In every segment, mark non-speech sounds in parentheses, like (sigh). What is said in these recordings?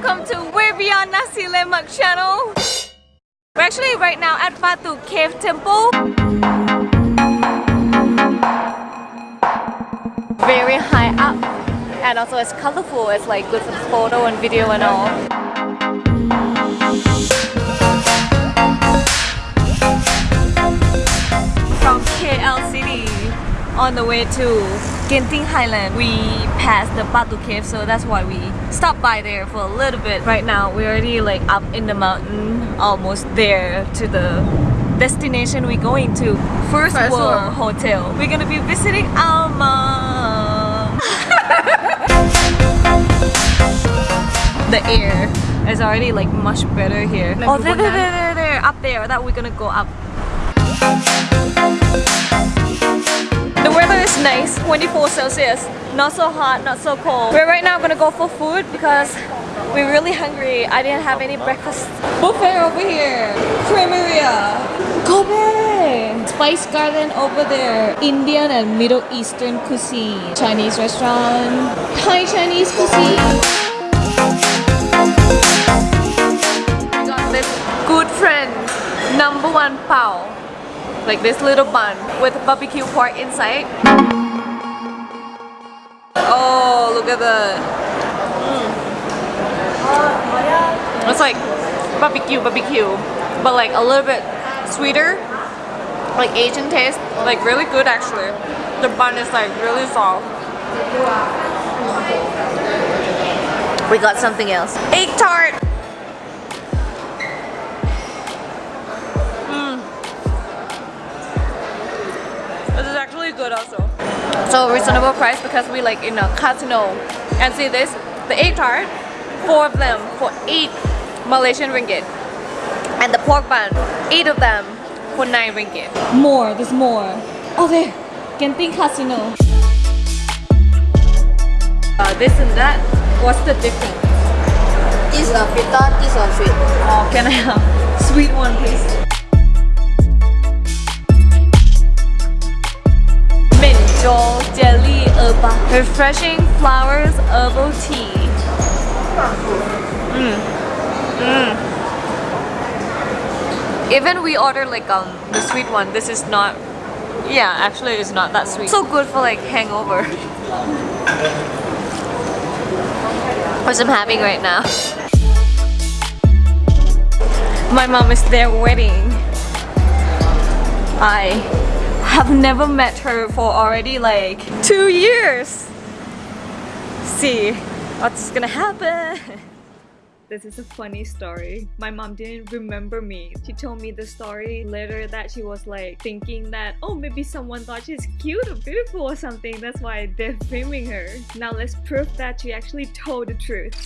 welcome to We're Beyond Nasi Lemak channel. We're actually right now at Batu Cave Temple. Very high up and also it's colorful. It's like good for photo and video and all. On the way to Genting Highland. We passed the Batu Cave, so that's why we stopped by there for a little bit. Right now, we're already like up in the mountain, almost there to the destination we're going to. First First World World. Hotel. We're gonna be visiting our (laughs) mom. the air is already like much better here. Oh, there, there, there, there, there, up there. That we're gonna go up. 24 Celsius. Not so hot, not so cold. We're right now gonna go for food because we're really hungry. I didn't have any breakfast. Buffet over here. Cremeria. Kobe. Spice Garden over there. Indian and Middle Eastern cuisine. Chinese restaurant. Thai Chinese cuisine. good friend number one pao like this little bun with barbecue pork inside oh look at that. Mm. it's like barbecue barbecue but like a little bit sweeter. Like Asian taste. Like really good actually. The bun is like really soft. We got something else. Egg tart. This is actually good also. So reasonable price because we like in a casino. And see this, the egg tart, four of them for eight Malaysian ringgit. And the pork bun, eight of them for nine ringgit. More, there's more. Oh there, Genting Casino. Uh, this and that, what's the difference? This is a pita, this is a sweet. Oh, can I have sweet one please? Refreshing Flowers Herbal Tea Mm. Mm. Even we order like um the sweet one, this is not yeah, actually it's not that sweet. So good for like hangover. Which I'm having right now. My mom is there waiting. I have never met her for already like two years. See what's gonna happen. This is a funny story. My mom didn't remember me. She told me the story later that she was like thinking that oh maybe someone thought she's cute or beautiful or something. That's why they're filming her. Now let's prove that she actually told the truth.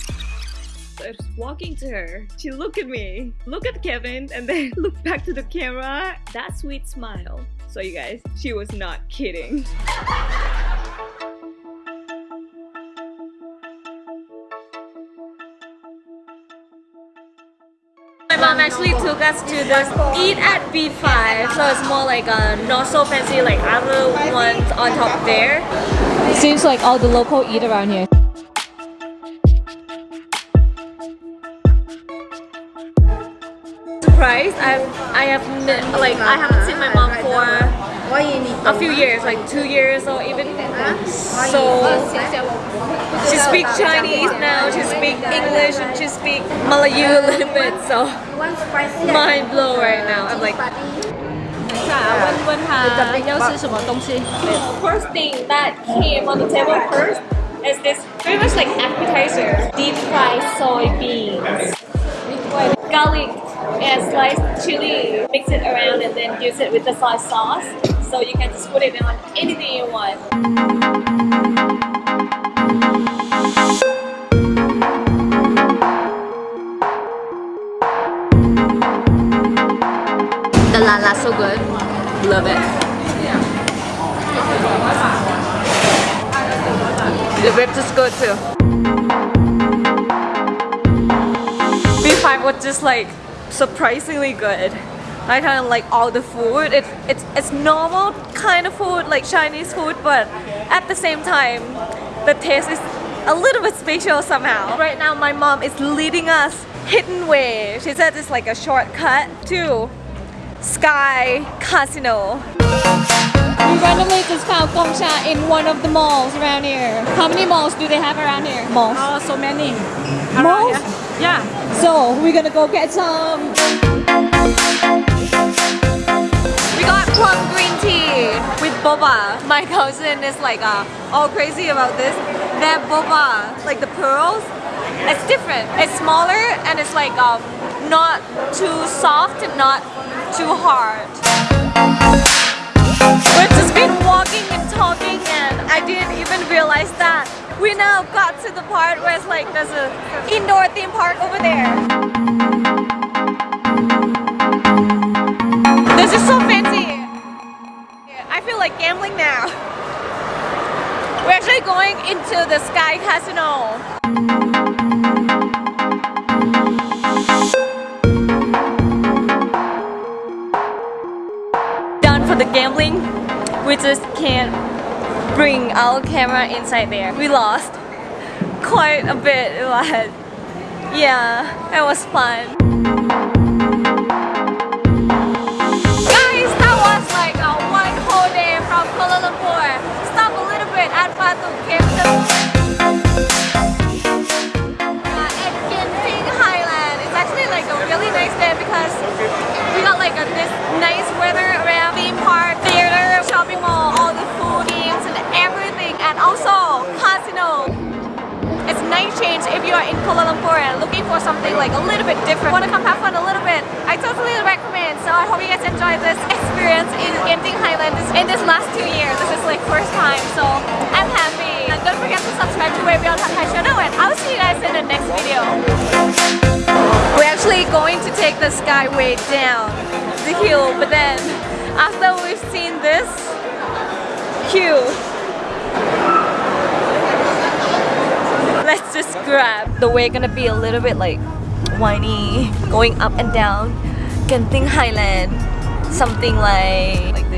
So I was walking to her. She looked at me, look at Kevin, and then (laughs) look back to the camera. That sweet smile. So you guys, she was not kidding. My mom actually took us to this Eat at B5, so it's more like a not so fancy like other ones on top there. Seems like all the local eat around here. I have n- like I haven't seen my mom for Why you need a few years, like two years or even so. She speaks Chinese now, she speaks English, and she speaks Malayu a little bit, so One spicy. mind blown right now. I'm like, 问问他要吃什么东西。First thing that came on the table first is this very much like appetizer, deep fried soybeans with garlic and sliced chili. Mix it around and then use it with the soy sauce. So you can just put it on anything you want. The lala so good. Love it. The ribs is good too. B5 was just like surprisingly good. I kind of like all the food. It, it's it's normal kind of food like Chinese food, but at the same time, the taste is a little bit special somehow. Right now my mom is leading us hidden way. She said it's like a shortcut to Sky Casino. We randomly just found Gongcha in one of the malls around here. How many malls do they have around here? Malls. Oh, so many. Malls? Yeah. So we're gonna go get some. We got plum green tea with boba. My (laughs) cousin is like uh, all crazy about this. That boba, like the pearls, it's different. It's smaller and it's like um, not too soft, and not too hard. We now got to the part where it's like there's a indoor theme park over there. This is so fancy. I feel like gambling now. We're actually going into the Sky Casino. Done for the gambling. We just can't bring our camera inside there. We lost quite a bit, (laughs) but yeah, it was fun. Guys, that was like a one whole day from Kuala Lumpur. Stop a little bit at Batu Capital. Uh, Highland. It's actually like a really nice day because we got like a, this nice weather around theme park, theater, shopping mall, everything and also casino. It's nice change if you are in Kuala Lumpur and looking for something like a little bit different. Want to come have fun a little bit? I totally recommend. So I hope you guys enjoy this experience in Genting Highlands in this last two years. This is like first time, so I'm happy. And don't forget to subscribe to Way Beyond Thai channel and I'll see you guys in the next video. We're actually going to take the skyway down the hill, but then after we've seen this queue, let's just grab. The way gonna be a little bit like whiny, going up and down. Genting Highland, something like like